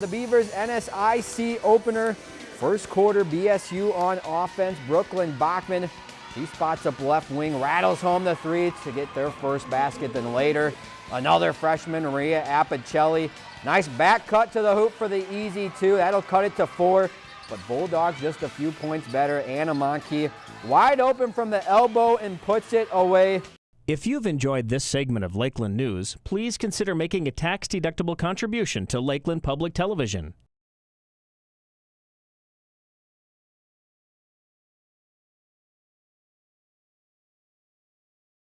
The Beavers NSIC opener. First quarter BSU on offense. Brooklyn Bachman. He spots up left wing, rattles home the three to get their first basket. Then later, another freshman, Maria Apicelli. Nice back cut to the hoop for the easy two. That'll cut it to four. But Bulldogs just a few points better. Anna Monkey wide open from the elbow and puts it away. If you've enjoyed this segment of Lakeland News, please consider making a tax-deductible contribution to Lakeland Public Television.